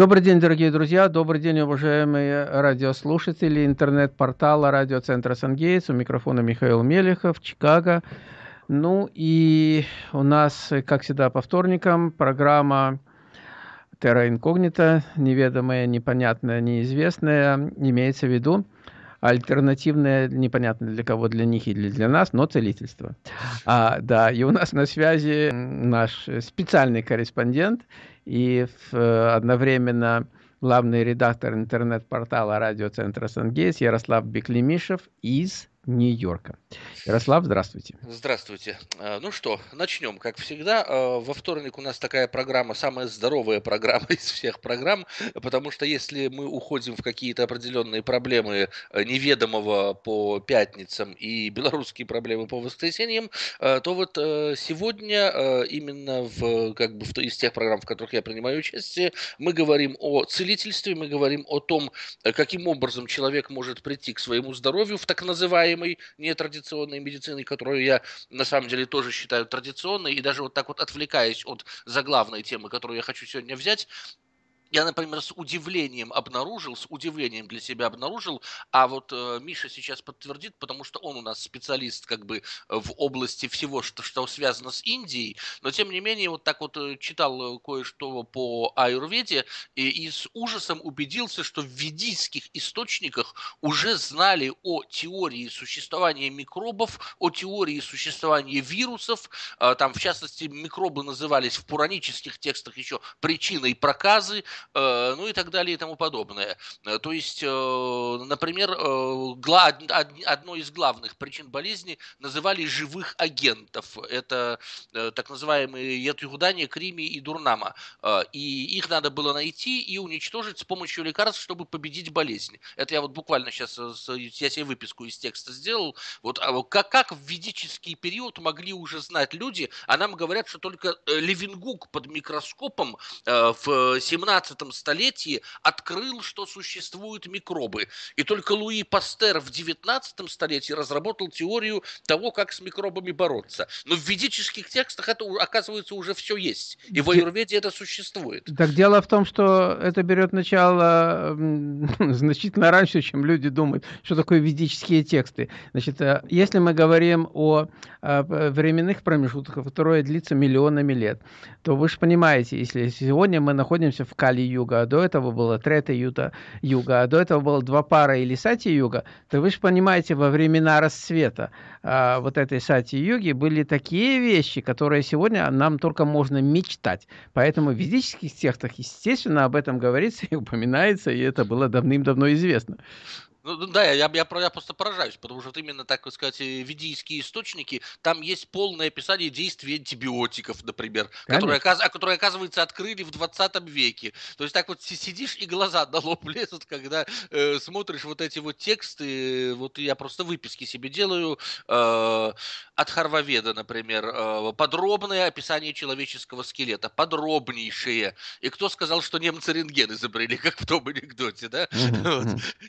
Добрый день, дорогие друзья, добрый день, уважаемые радиослушатели интернет-портала радиоцентра Сангейтс. У микрофона Михаил Мелехов, Чикаго. Ну и у нас, как всегда, по вторникам программа Terra Incognita, неведомая, непонятная, неизвестная, имеется в виду альтернативное, непонятно для кого, для них или для нас, но целительство. А, да, и у нас на связи наш специальный корреспондент и в, одновременно главный редактор интернет-портала радиоцентра Сангейс Ярослав Беклемишев из Нью-Йорка. Ярослав, здравствуйте. Здравствуйте. А, ну что, начнем. Как всегда, а, во вторник у нас такая программа, самая здоровая программа из всех программ, потому что если мы уходим в какие-то определенные проблемы а, неведомого по пятницам и белорусские проблемы по воскресеньям, то вот сегодня именно в, как бы, из тех программ, в которых я принимаю участие, мы говорим о целительстве, мы говорим о том, каким образом человек может прийти к своему здоровью в так называемом называемой нетрадиционной медициной, которую я на самом деле тоже считаю традиционной, и даже вот так вот отвлекаясь от заглавной темы, которую я хочу сегодня взять, я, например, с удивлением обнаружил, с удивлением для себя обнаружил, а вот э, Миша сейчас подтвердит, потому что он у нас специалист как бы в области всего, что, что связано с Индией, но тем не менее вот так вот э, читал э, кое-что по аюрведе и, и с ужасом убедился, что в ведийских источниках уже знали о теории существования микробов, о теории существования вирусов, э, там в частности микробы назывались в пуранических текстах еще причиной проказы, ну и так далее и тому подобное. Э, то есть, э, например, одной из главных причин болезни называли живых агентов. Это так называемые Ятюгудания, Крими и Дурнама. И их надо было найти и уничтожить с помощью лекарств, чтобы победить болезнь. Это я вот буквально сейчас, я себе выписку из текста сделал. Вот а как, как в ведический период могли уже знать люди, а нам говорят, что только Левингук под микроскопом в 17 19 столетии открыл, что существуют микробы. И только Луи Пастер в 19 столетии разработал теорию того, как с микробами бороться. Но в ведических текстах это, оказывается, уже все есть. И в аюрведе это существует. Так дело в том, что это берет начало значительно раньше, чем люди думают, что такое ведические тексты. Значит, э, если мы говорим о временных промежутках, которые длятся миллионами лет, то вы же понимаете, если сегодня мы находимся в Кали Юга, а до этого было Трета Юта Юга, а до этого было два пара или Сати Юга, то вы же понимаете, во времена расцвета а, вот этой Сати Юги были такие вещи, которые сегодня нам только можно мечтать. Поэтому в ведических текстах, естественно, об этом говорится и упоминается, и это было давным-давно известно. Ну, ну да, я, я, я просто поражаюсь, потому что вот именно, так сказать, э, ведийские источники, там есть полное описание действий антибиотиков, например, которые, которые, оказывается, открыли в 20 веке. То есть так вот сидишь и глаза на лоб лезут, когда э, смотришь вот эти вот тексты, вот я просто выписки себе делаю, э, от Харваведа, например, э, подробное описание человеческого скелета, подробнейшее. И кто сказал, что немцы рентген изобрели, как в том анекдоте, да? Вот.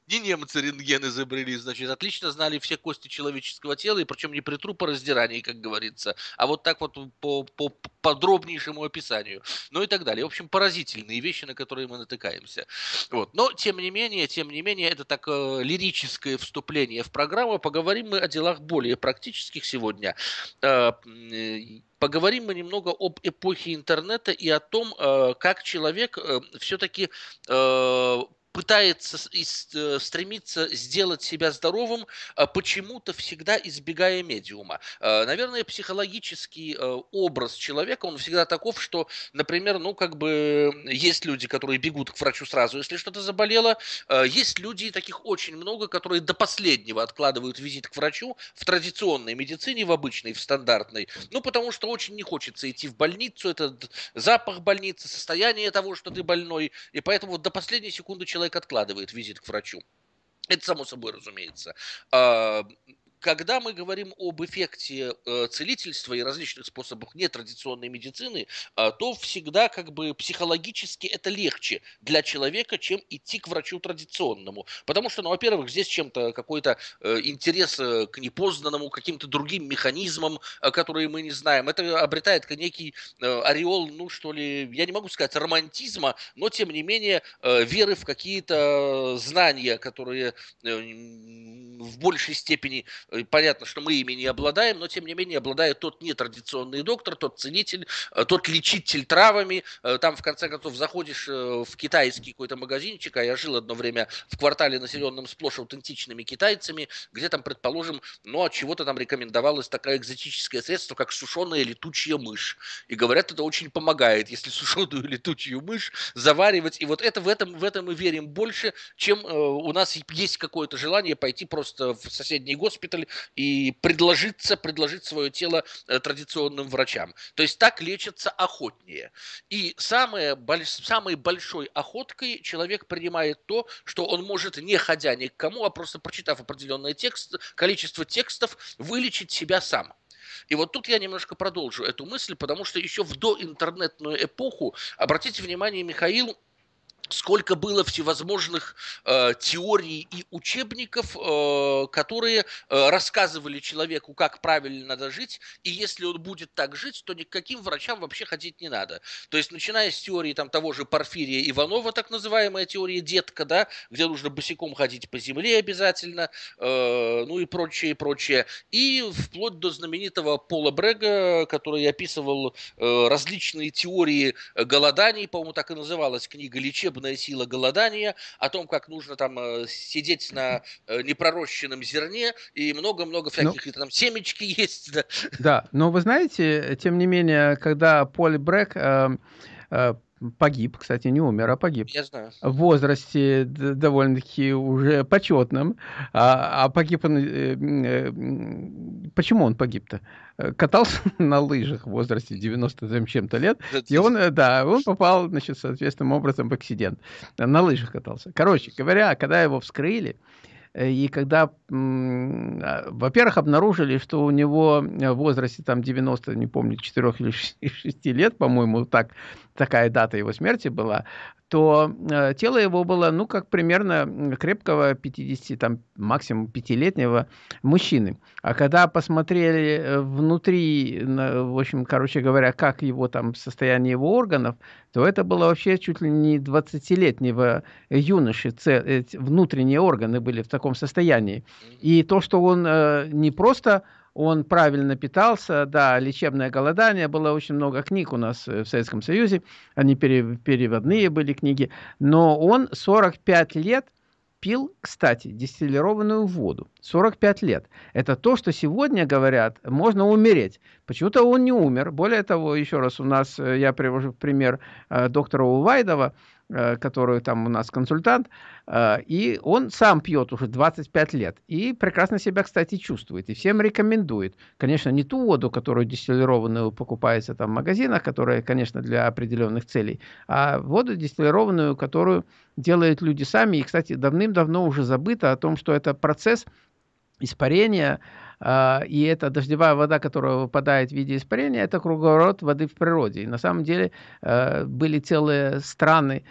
Не немцы рентген изобрели, значит, отлично знали все кости человеческого тела, и причем не при трупораздирании, как говорится, а вот так вот по, по подробнейшему описанию, ну и так далее. В общем, поразительные вещи, на которые мы натыкаемся. Вот. Но, тем не менее, тем не менее, это так э, лирическое вступление в программу. Поговорим мы о делах более практических сегодня. Э, поговорим мы немного об эпохе интернета и о том, э, как человек э, все-таки э, пытается э, стремиться сделать себя здоровым, а почему-то всегда избегая медиума. Э, наверное, психологический э, образ человека, он всегда таков, что, например, ну, как бы есть люди, которые бегут к врачу сразу, если что-то заболело, есть люди, таких очень много, которые до последнего откладывают визит к врачу в традиционной медицине, в обычной, в стандартной, ну, потому что очень не хочется идти в больницу, это запах больницы, состояние того, что ты больной, и поэтому до последней секунды человек человек откладывает визит к врачу. Это само собой разумеется. А, когда мы говорим об эффекте э, целительства и различных способах нетрадиционной медицины, э, то всегда как бы психологически это легче для человека, чем идти к врачу традиционному. Потому что, ну, во-первых, здесь чем-то какой-то э, интерес э, к непознанному, каким-то другим механизмам, которые мы не знаем. Это обретает некий ореол, ну, что ли, я не могу сказать романтизма, но, тем не менее, веры в какие-то знания, которые в большей степени понятно, что мы ими не обладаем, но тем не менее обладает тот нетрадиционный доктор, тот целитель, э, тот лечитель травами. Э, там, в конце концов, заходишь в китайский какой-то магазинчик, а я жил одно время в квартале, населенном сплошь аутентичными китайцами, где там, предположим, ну, от чего-то там рекомендовалось такое экзотическое средство, как сушеная летучая мышь. И говорят, это очень помогает, если сушеную летучую мышь заваривать. И вот это в этом, в этом мы верим больше, чем у нас есть какое-то желание пойти просто в соседний госпиталь госпиталь и предложиться, предложить свое тело э, традиционным врачам. То есть так лечатся охотнее. И самое, самой большой охоткой человек принимает то, что он может, не ходя ни к кому, а просто прочитав определенное текст, количество текстов, вылечить себя сам. И вот тут я немножко продолжу эту мысль, потому что еще в доинтернетную эпоху, обратите внимание, Михаил сколько было всевозможных э, теорий и учебников, э, которые э, рассказывали человеку, как правильно надо жить, и если он будет так жить, то никаким врачам вообще ходить не надо. То есть, начиная с теории там, того же Порфирия Иванова, так называемая теория детка, да, где нужно босиком ходить по земле обязательно, э, ну и прочее, прочее, и вплоть до знаменитого Пола Брега, который описывал э, различные теории голоданий, по-моему, так и называлась книга «Лечебная природная сила голодания, о том, как нужно там э, сидеть на э, непророщенном зерне и много-много ну всяких, ну, там семечки есть. Да. да, но вы знаете, тем не менее, когда Поль Брек э, э, погиб, кстати, не умер, а погиб. Я знаю. В возрасте довольно-таки уже почетном. А, а погиб он... Э, э, почему он погиб-то? Катался на лыжах в возрасте 90 чем-то лет, и он, э, да, он попал, значит, соответственным образом в акцидент. На лыжах катался. Короче говоря, когда его вскрыли, Э, и когда, во-первых, обнаружили, что у него в возрасте там 90, не помню, 4 или 6 лет, по-моему, так, такая дата его смерти была, то э, тело его было, ну, как примерно крепкого 50, там, максимум пятилетнего мужчины. А когда посмотрели э, внутри, в общем, короче говоря, как его там состояние его органов, то это было вообще чуть ли не 20-летнего юноши. Внутренние органы были в таком состоянии. И то, что он э, не просто он правильно питался, да, лечебное голодание, было очень много книг у нас э, в Советском Союзе, они переводные были книги, но он 45 лет пил, кстати, дистиллированную воду. 45 лет. Это то, что сегодня говорят, можно умереть. Почему-то он не умер. Более того, еще раз у нас, э, я привожу пример э, доктора Увайдова, Э, который там у нас консультант, э, и он сам пьет уже 25 лет, и прекрасно себя, кстати, чувствует, и всем рекомендует. Конечно, не ту воду, которую дистиллированную покупается там в магазинах, которая, конечно, для определенных целей, а воду дистиллированную, которую делают люди сами, и, кстати, давным-давно уже забыто о том, что это процесс испарения, и эта дождевая вода, которая выпадает в виде испарения, это круговорот воды в природе. И на самом деле э, были целые страны,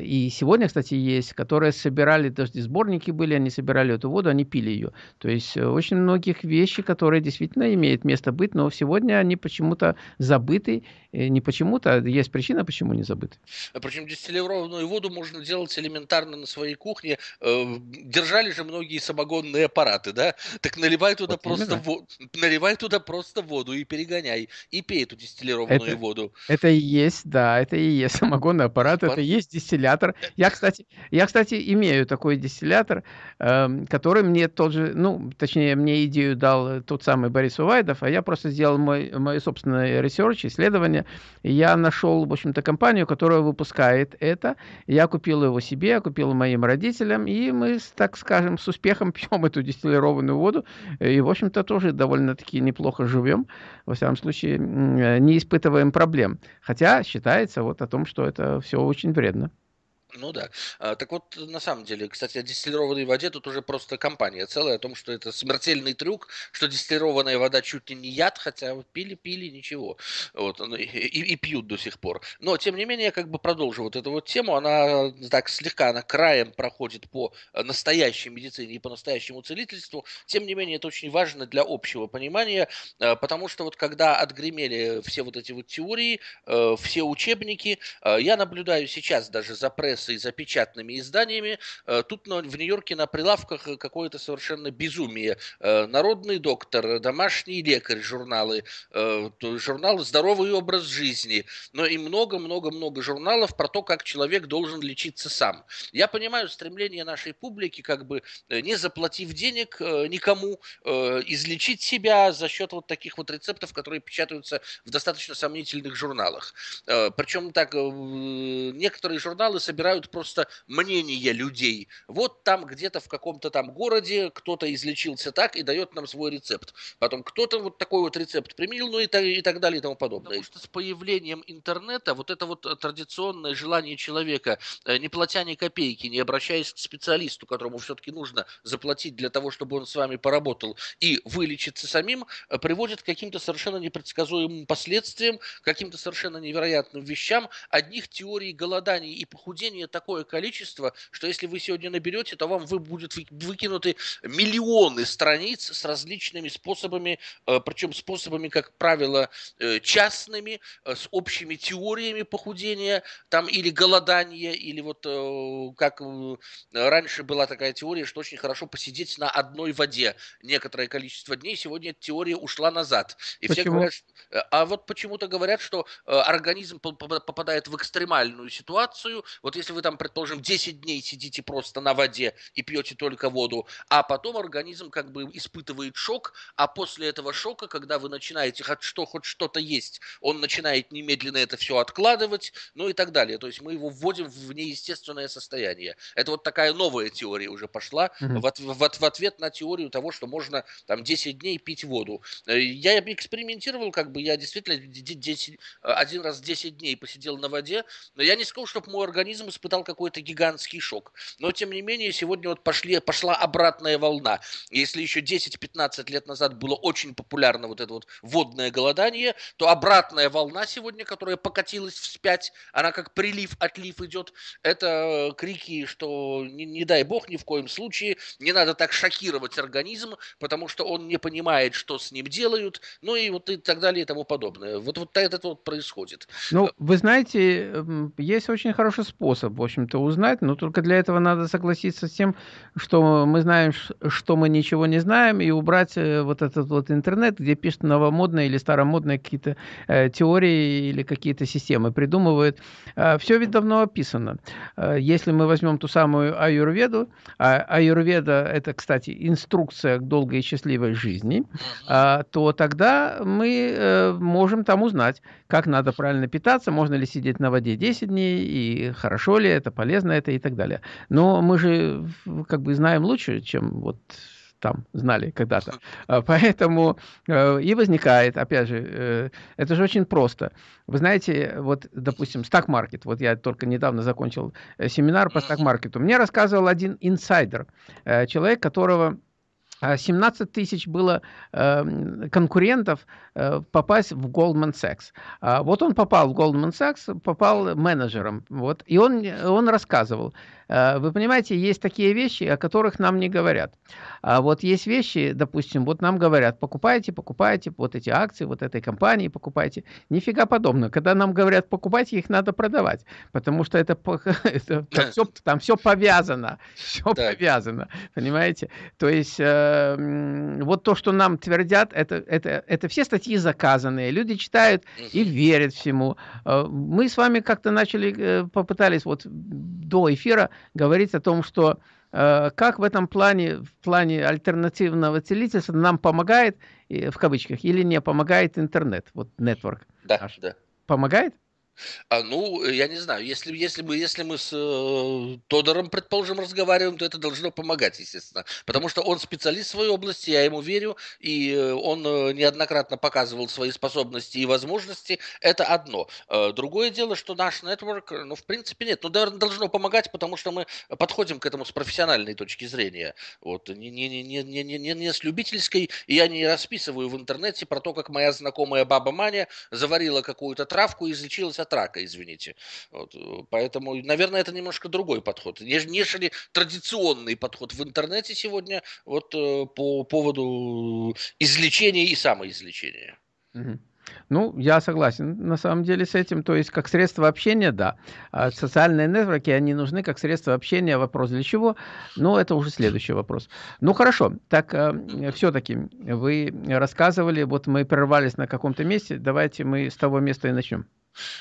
и сегодня, кстати, есть, которые собирали, даже сборники были, они собирали эту воду, они пили ее. То есть э, очень многих вещей, которые действительно имеют место быть, но сегодня они почему-то забыты. Не почему-то, а есть причина, почему не забыты. А Причем дистиллированную воду можно делать элементарно на своей кухне. Э, держали же многие самогонные аппараты, да? Так наливай туда, вот просто, воду, наливай туда просто воду и перегоняй. И пей эту дистиллированную это, воду. Это и есть, да, это и есть самогонный аппарат, Аппар... это и есть дистиллятор. Я, кстати, я, кстати, имею такой дистиллятор, э, который мне тот же, ну, точнее, мне идею дал тот самый Борис Увайдов, а я просто сделал мой, мой собственный research, исследование. Я нашел, в общем-то, компанию, которая выпускает это. Я купил его себе, купил моим родителям, и мы, так скажем, с успехом пьем эту дистиллированную воду. И, в общем-то, тоже довольно-таки неплохо живем. Во всяком случае, не испытываем проблем. Хотя считается вот о том, что это все очень вредно. Ну да. А, так вот, на самом деле, кстати, о дистиллированной воде тут уже просто компания целая о том, что это смертельный трюк, что дистиллированная вода чуть ли не яд, хотя пили-пили, ничего. Вот, ну, и, и, пьют до сих пор. Но, тем не менее, я как бы продолжу вот эту вот тему. Она так слегка, она краем проходит по настоящей медицине и по настоящему целительству. Тем не менее, это очень важно для общего понимания, а, потому что вот когда отгремели все вот эти вот теории, э, все учебники, э, я наблюдаю сейчас даже за прессой прессой, за печатными изданиями. Э, тут в Нью-Йорке на прилавках какое-то совершенно безумие. Э, Народный доктор, домашний лекарь, журналы, э, журнал «Здоровый образ жизни», но и много-много-много журналов про то, как человек должен лечиться сам. Я понимаю стремление нашей публики, как бы не заплатив денег никому, излечить себя за счет вот таких вот рецептов, которые печатаются в достаточно сомнительных журналах. Причем так, некоторые журналы собирают собирают просто мнения людей. Вот там где-то в каком-то там городе кто-то излечился так и дает нам свой рецепт. Потом кто-то вот такой вот рецепт применил, ну и так, и так далее и тому подобное. Потому что с появлением интернета вот это вот традиционное желание человека, э, не платя ни копейки, не обращаясь к специалисту, которому все-таки нужно заплатить для того, чтобы он с вами поработал и вылечиться самим, э, приводит к каким-то совершенно непредсказуемым последствиям, каким-то совершенно невероятным вещам. Одних теорий голоданий и похудения населения такое количество, что если вы сегодня наберете, то вам вы будут выкинуты миллионы страниц с различными способами, э, причем способами, как правило, э, частными, э, с общими теориями похудения, там или голодания, или вот как раньше была такая теория, что очень хорошо посидеть на одной воде некоторое количество дней. Сегодня эта теория ушла назад. И почему? все говорят, а вот почему-то говорят, что организм попадает в экстремальную ситуацию. Вот если вы там, предположим, 10 дней сидите просто на воде и пьете только воду, а потом организм как бы испытывает шок, а после этого шока, когда вы начинаете хоть что, хоть что-то есть, он начинает немедленно это все откладывать, ну и так далее. То есть мы его вводим в неестественное состояние. Это вот такая новая теория уже пошла mm-hmm. в, в, в ответ на теорию того, что можно там 10 дней пить воду. Э, я экспериментировал, как бы я действительно 10, один раз 10 дней посидел на воде, но я не сказал, чтобы мой организм испытал какой-то гигантский шок. Но, тем не менее, сегодня вот пошли, пошла обратная волна. Если еще 10-15 лет назад было очень популярно вот это вот водное голодание, то обратная волна сегодня, которая покатилась вспять, она как прилив, отлив идет, это крики, что не, не дай бог ни в коем случае, не надо так шокировать организм, потому что он не понимает, что с ним делают, ну и вот и так далее и тому подобное. Вот, вот это вот происходит. Ну, вы знаете, есть очень хороший способ, в общем-то, узнать, но только для этого надо согласиться с тем, что мы знаем, что мы ничего не знаем, и убрать э, вот этот вот интернет, где пишут новомодные или старомодные какие-то э, теории или какие-то системы придумывают. Э, все ведь давно описано. Э, если мы возьмем ту самую аюрведу, а аюрведа – это, кстати, инструкция к долгой и счастливой жизни, э, то тогда мы э, можем там узнать, как надо правильно питаться, можно ли сидеть на воде 10 дней, и хорошо ли это, полезно это и так далее. Но мы же как бы знаем лучше, чем вот там знали когда-то. А, поэтому э, и возникает, опять же, э, это же очень просто. Вы знаете, вот, допустим, стак-маркет, вот я только недавно закончил э, семинар по стак-маркету, мне рассказывал один инсайдер, человек, которого 17 тысяч было э, конкурентов э, попасть в Goldman Sachs. А вот он попал в Goldman Sachs, попал менеджером. Вот, и он, он рассказывал, Э, вы понимаете, есть такие вещи, о которых нам не говорят. А вот есть вещи, допустим, вот нам говорят, покупайте, покупайте вот эти акции, вот этой компании покупайте. Нифига подобного. Когда нам говорят, покупайте, их надо продавать, потому что это, это там, все, там все повязано, все так. повязано, понимаете? То есть э, вот то, что нам твердят, это, это, это все статьи заказанные, люди читают и верят всему. Э, мы с вами как-то начали, э, попытались вот до эфира говорить о том, что э, как в этом плане, в плане альтернативного целительства нам помогает, в кавычках, или не помогает интернет, вот network. Да, наш. да. Помогает? А, ну, я не знаю, если, если, мы, если мы с э, Тодором, предположим, разговариваем, то это должно помогать, естественно. Потому что он специалист в своей области, я ему верю, и э, он э, неоднократно показывал свои способности и возможности. Это одно. Э, другое дело, что наш нетворк, ну, в принципе, нет. Ну, наверное, должно помогать, потому что мы подходим к этому с профессиональной точки зрения. Вот, не, не, не, не, не, не, не с любительской. И я не расписываю в интернете про то, как моя знакомая баба Маня заварила какую-то травку и излечилась от рака, извините. Вот, поэтому, наверное, это немножко другой подход, нежели традиционный подход в интернете сегодня вот э, по поводу излечения и самоизлечения. Угу. Ну, я согласен на самом деле с этим. То есть, как средство общения, да. А социальные нетворки, они нужны как средство общения. Вопрос для чего? Ну, это уже следующий вопрос. Ну, хорошо. Так, э, все-таки вы рассказывали, вот мы прервались на каком-то месте. Давайте мы с того места и начнем.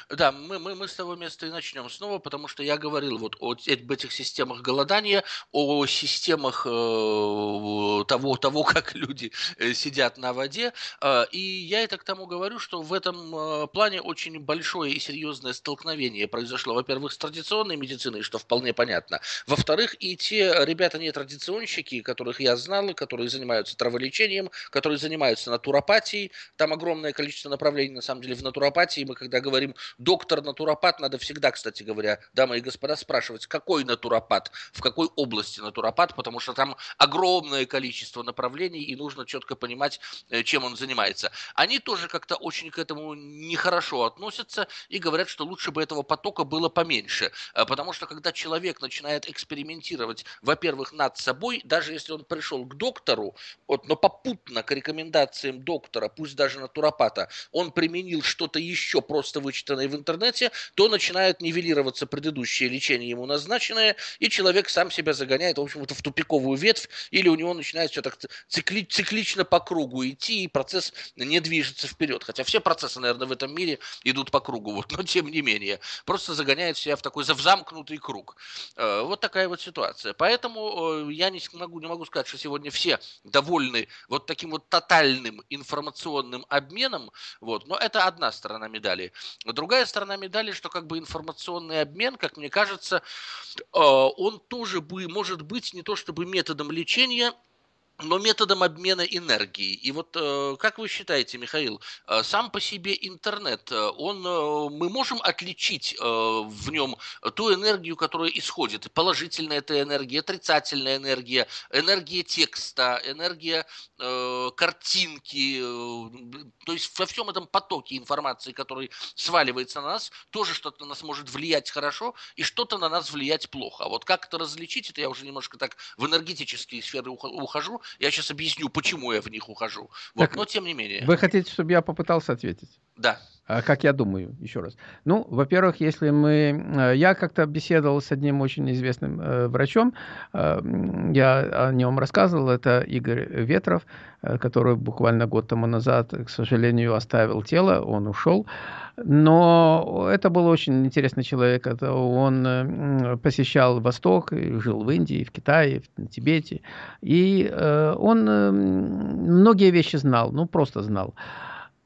Да, мы, мы, мы с того места и начнем снова, потому что я говорил вот о этих системах голодания, о системах э, того, того, как люди э, сидят на воде. Э, и я это к тому говорю, что в этом э, плане очень большое и серьезное столкновение произошло, во-первых, с традиционной медициной, что вполне понятно. Во-вторых, и те ребята не-традиционщики, которых я знал, которые занимаются траволечением, которые занимаются натуропатией, там огромное количество направлений, на самом деле, в натуропатии. Мы когда говорим говорим доктор-натуропат, надо всегда, кстати говоря, дамы и господа, спрашивать, какой натуропат, в какой области натуропат, потому что там огромное количество направлений, и нужно четко понимать, э, чем он занимается. Они тоже как-то очень к этому нехорошо относятся и говорят, что лучше бы этого потока было поменьше, э, потому что когда человек начинает экспериментировать, во-первых, над собой, даже если он пришел к доктору, вот, но попутно к рекомендациям доктора, пусть даже натуропата, он применил что-то еще просто вычитанной в интернете, то начинает нивелироваться предыдущее лечение ему назначенное, и человек сам себя загоняет, в общем-то, в тупиковую ветвь, или у него начинает все так цикли, циклично по кругу идти, и процесс не движется вперед. Хотя все процессы, наверное, в этом мире идут по кругу, вот, но тем не менее. Просто загоняет себя в такой замкнутый круг. Э, вот такая вот ситуация. Поэтому э, я не могу, не могу сказать, что сегодня все довольны вот таким вот тотальным информационным обменом, вот, но это одна сторона медали. Но другая сторона медали, что как бы информационный обмен, как мне кажется, э, он тоже бы, может быть не то чтобы методом лечения, но методом обмена энергии. И вот э, как вы считаете, Михаил, э, сам по себе интернет, э, он, мы можем отличить в нем ту энергию, которая исходит? Положительная это энергия, отрицательная энергия, энергия текста, энергия картинки. То есть во всем этом потоке информации, который сваливается на нас, тоже что-то на нас может влиять хорошо и что-то на нас влиять плохо. А вот как это различить, это я уже немножко так в энергетические сферы ухожу, я сейчас объясню, почему я в них ухожу. Вот, так, но тем не менее. Вы хотите, чтобы я попытался ответить? Да. А как я думаю, еще раз. Ну, во-первых, если мы... Э, я как-то беседовал с одним очень известным э, врачом, э, я о нем рассказывал, это Игорь Ветров, который буквально год тому назад, к сожалению, оставил тело, он ушел. Но это был очень интересный человек. Это он посещал Восток, жил в Индии, в Китае, в Тибете. И он многие вещи знал, ну просто знал.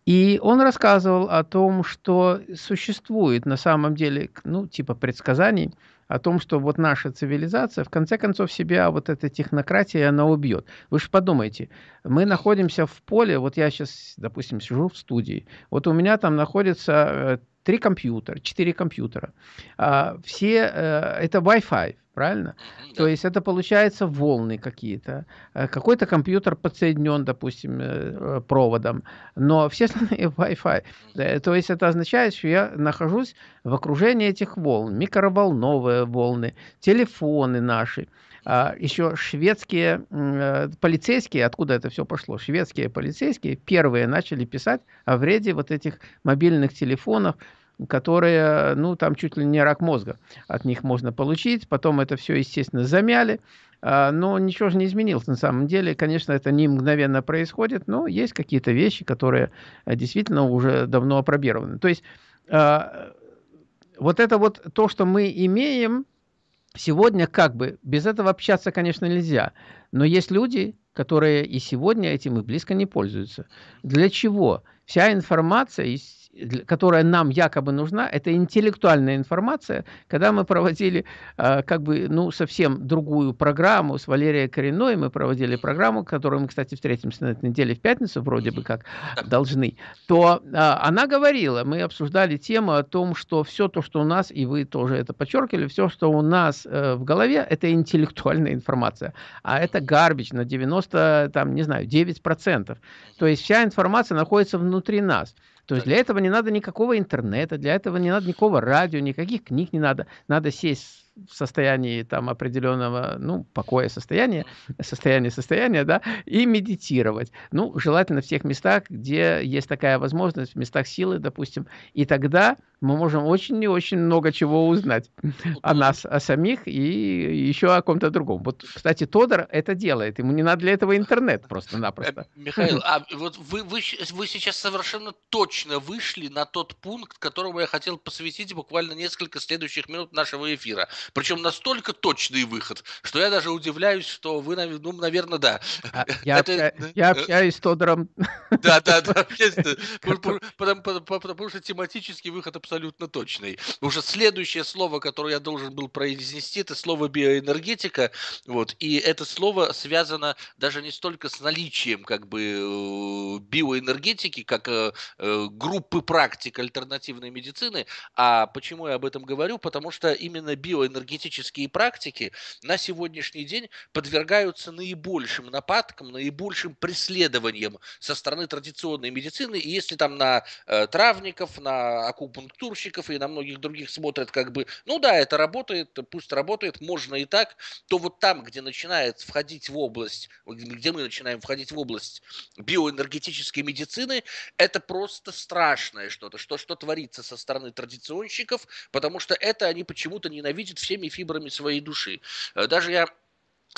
И он рассказывал о том, что существует на самом деле, ну, типа предсказаний, о том, что вот наша цивилизация, в конце концов, себя вот эта технократия, она убьет. Вы же подумайте, мы находимся в поле, вот я сейчас, допустим, сижу в студии, вот у меня там находится э, три компьютера, четыре компьютера. А, все, э, это Wi-Fi, правильно? Mm-hmm, То есть это получается волны какие-то. Э, какой-то компьютер подсоединен, допустим, э, проводом, но все остальные Wi-Fi. То есть это означает, что я нахожусь в окружении этих волн, микроволновые волны, телефоны наши. А, еще шведские полицейские, откуда это все пошло, шведские полицейские первые начали писать о вреде вот этих мобильных телефонов, которые, ну, там чуть ли не рак мозга от них можно получить. Потом это все, естественно, замяли. А, но ничего же не изменилось на самом деле. Конечно, это не мгновенно происходит, но есть какие-то вещи, которые э, действительно уже давно опробированы. То есть а, вот это вот то, что мы имеем сегодня, как бы, без этого общаться, конечно, нельзя. Но есть люди, которые и сегодня этим и близко не пользуются. Для чего? Вся информация которая нам якобы нужна, это интеллектуальная информация. Когда мы проводили э, как бы, ну, совсем другую программу с Валерией Коренной, мы проводили программу, которую мы, кстати, встретимся на этой неделе в пятницу, вроде бы как должны, то э, она говорила, мы обсуждали тему о том, что все то, что у нас, и вы тоже это подчеркивали, все, что у нас э, в голове, это интеллектуальная информация, а это гарбич на 90, там, не знаю, 9%. То есть вся информация находится внутри нас. То есть для этого не надо никакого интернета, для этого не надо никакого радио, никаких книг не надо. Надо сесть в состоянии там определенного, ну, покоя состояния, состояния состояния, да, и медитировать. Ну, желательно в тех местах, где есть такая возможность, в местах силы, допустим, и тогда мы можем очень и очень много чего узнать о нас, о самих и еще о ком-то другом. Вот, кстати, Тодор это делает, ему не надо для этого интернет просто-напросто. Э, Михаил, а вот вы, вы, вы сейчас совершенно точно вышли на тот пункт, которому я хотел посвятить буквально несколько следующих минут нашего эфира. Причем настолько точный выход, что я даже удивляюсь, что вы, ну, наверное, да. А, я, Это... общаюсь, я общаюсь с Тодором. Да, да, да. Потому что тематический выход абсолютно точный. Уже следующее слово, которое я должен был произнести, это слово биоэнергетика. Вот. И это слово связано даже не столько с наличием как бы э, биоэнергетики, как э, э, группы практик альтернативной медицины. А почему я об этом говорю? Потому что именно биоэнергетика энергетические практики на сегодняшний день подвергаются наибольшим нападкам, наибольшим преследованиям со стороны традиционной медицины. И если там на травников, на акупунктурщиков и на многих других смотрят как бы, ну да, это работает, пусть работает, можно и так, то вот там, где начинает входить в область, где мы начинаем входить в область биоэнергетической медицины, это просто страшное что-то, что, что творится со стороны традиционщиков, потому что это они почему-то ненавидят все всеми фибрами своей души. Э, даже я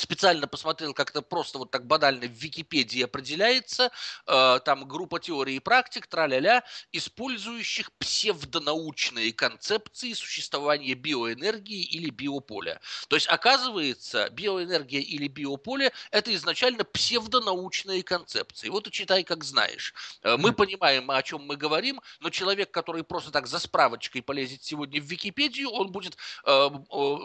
специально посмотрел, как это просто вот так банально в Википедии определяется, э, там группа теорий и практик, траля-ля, использующих псевдонаучные концепции существования биоэнергии или биополя. То есть, оказывается, биоэнергия или биополе – это изначально псевдонаучные концепции. Вот и читай, как знаешь. Э, мы понимаем, о чем мы говорим, но человек, который просто так за справочкой полезет сегодня в Википедию, он будет э, э,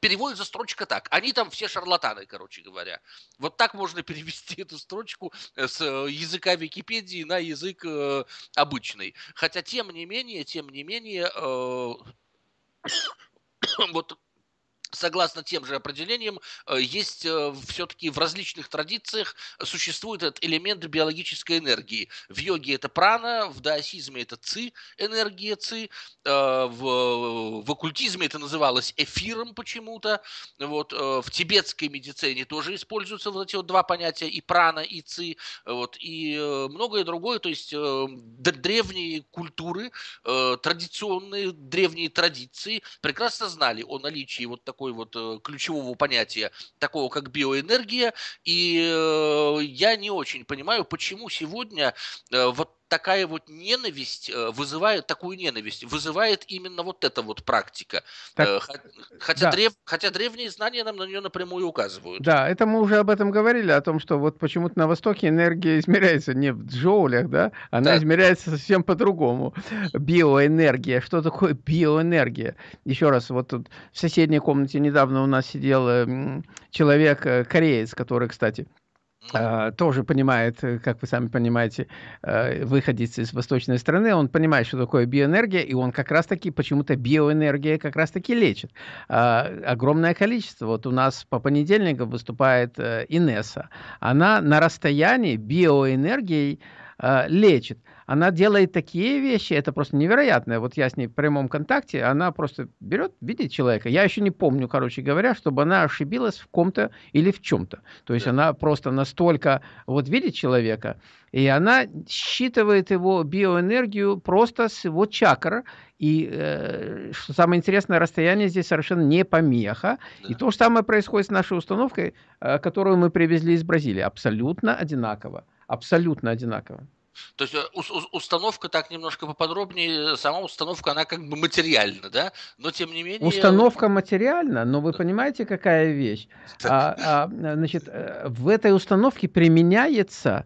переводит за строчка так. Они там все шарлатаны шарлатаны, короче говоря. Вот так можно перевести эту строчку э, с э, языка Википедии на язык э, обычный. Хотя, тем не менее, тем не менее, э, вот согласно тем же определениям, э, есть э, все-таки в различных традициях существует этот элемент биологической энергии. В йоге это прана, в даосизме это ци, энергия ци, э, в, в оккультизме это называлось эфиром почему-то, вот, в тибетской медицине тоже используются вот эти вот два понятия, и прана, и ци, вот, и многое другое, то есть древние культуры, традиционные древние традиции прекрасно знали о наличии вот такой такой вот э, ключевого понятия, такого как биоэнергия. И э, я не очень понимаю, почему сегодня э, вот такая вот ненависть вызывает, такую ненависть вызывает именно вот эта вот практика. Так, хотя, да. древ, хотя древние знания нам на нее напрямую указывают. Да, это мы уже об этом говорили, о том, что вот почему-то на Востоке энергия измеряется не в джоулях, да, она да. измеряется совсем по-другому. Биоэнергия. Что такое биоэнергия? Еще раз, вот тут в соседней комнате недавно у нас сидел эм, человек, э, кореец, который, кстати, тоже понимает, э, как вы сами понимаете, uh, выходец из восточной страны, он понимает, что такое биоэнергия, и он как раз-таки, почему-то биоэнергия как раз-таки лечит. Uh, огромное количество. Вот у нас по понедельникам выступает Инесса. Она на расстоянии биоэнергией лечит она делает такие вещи, это просто невероятно. Вот я с ней в прямом контакте, она просто берет, видит человека. Я еще не помню, короче говоря, чтобы она ошибилась в ком-то или в чем-то. То есть она просто настолько вот видит человека, и она считывает его биоэнергию просто с его чакр. И э, что самое интересное, расстояние здесь совершенно не помеха. Да. И то же самое происходит с нашей установкой, э, которую мы привезли из Бразилии. Абсолютно одинаково. Абсолютно одинаково. То есть э, установка так немножко поподробнее, сама установка, она как бы материальна, да? Но тем не менее... Установка материальна, но вы понимаете, какая вещь? А, а, значит, э, в этой установке применяется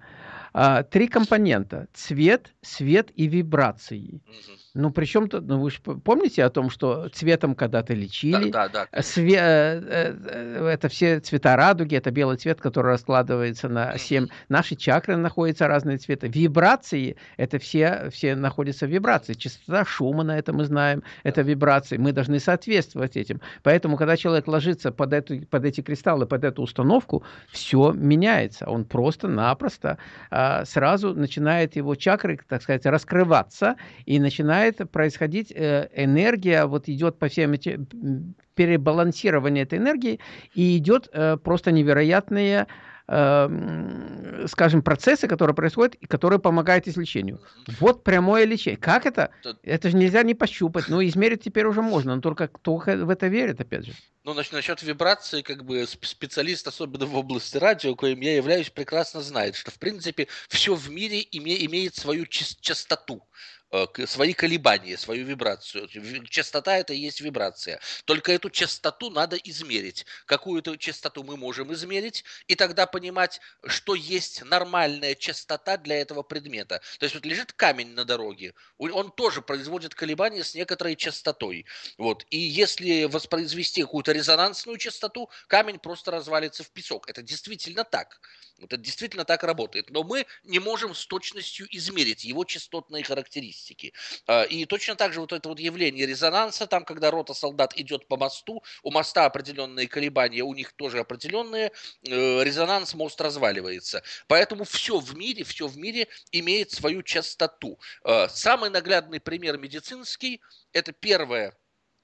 а, три компонента: цвет, свет и вибрации. Угу. Ну, причем тут, ну, вы же помните о том, что цветом когда-то лечили. Да, да, да. Све э, э, это все цвета радуги, это белый цвет, который раскладывается на семь. Наши чакры находятся разные цвета. Вибрации, это все, все находятся в вибрации. Частота шума, на это мы знаем, это вибрации. Мы должны соответствовать этим. Поэтому, когда человек ложится под, эту, под эти кристаллы, под эту установку, все меняется. Он просто-напросто а, сразу начинает его чакры, так сказать, раскрываться и начинает начинает происходить э, энергия, вот идет по всем этим перебалансирование этой энергии, и идет э, просто невероятные э, скажем, процессы, которые происходят, и которые помогают излечению. Вот прямое лечение. Как это? Это же нельзя не пощупать. Ну, измерить теперь уже можно, но только кто в это верит, опять же. Ну, значит, насчет вибрации, как бы специалист, особенно в области радио, коим я являюсь, прекрасно знает, что, в принципе, все в мире име, имеет свою частоту. Э, свои колебания, свою вибрацию. Частота это и есть вибрация. Только эту частоту надо измерить. Какую-то частоту мы можем измерить, и тогда понимать, что есть нормальная частота для этого предмета. То есть вот лежит камень на дороге, он тоже производит колебания с некоторой частотой. Вот. И если воспроизвести какую-то резонансную частоту, камень просто развалится в песок. Это действительно так. Это действительно так работает. Но мы не можем с точностью измерить его частотные характеристики. А, и точно так же вот это вот явление резонанса, там, когда рота солдат идет по мосту, у моста определенные колебания, у них тоже определенные, э, резонанс, мост разваливается. Поэтому все в мире, все в мире имеет свою частоту. А, самый наглядный пример медицинский – это первое,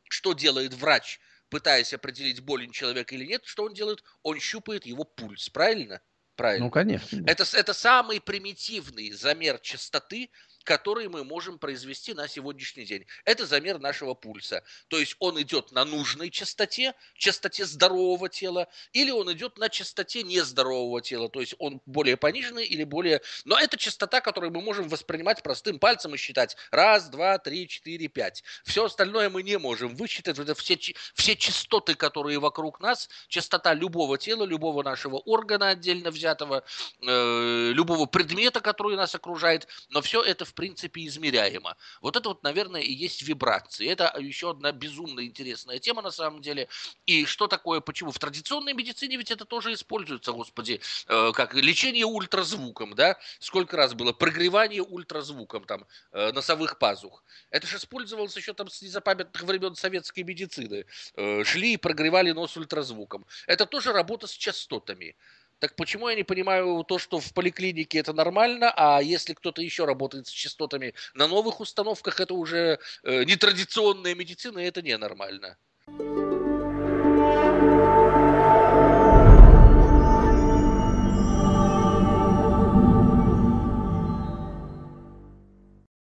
что делает врач, пытаясь определить, болен человек или нет, что он делает? Он щупает его пульс, правильно? Правильно. Ну, конечно. Это, это самый примитивный замер частоты, который мы можем произвести на сегодняшний день. Это замер нашего пульса. То есть он идет на нужной частоте, частоте здорового тела, или он идет на частоте нездорового тела. То есть он более пониженный или более... Но это частота, которую мы можем воспринимать простым пальцем и считать. Раз, два, три, четыре, пять. Все остальное мы не можем высчитать. Это все, все частоты, которые вокруг нас, частота любого тела, любого нашего органа отдельно взятого, э, любого предмета, который нас окружает. Но все это в принципе измеряемо. Вот это вот, наверное, и есть вибрации. Это еще одна безумно интересная тема на самом деле. И что такое, почему? В традиционной медицине ведь это тоже используется, господи, э, как лечение ультразвуком, да? Сколько раз было прогревание ультразвуком там э, носовых пазух. Это же использовалось еще там с незапамятных времен советской медицины. Э, шли и прогревали нос ультразвуком. Это тоже работа с частотами. Так почему я не понимаю то, что в поликлинике это нормально, а если кто-то еще работает с частотами на новых установках, это уже э, нетрадиционная медицина, и это ненормально. нормально.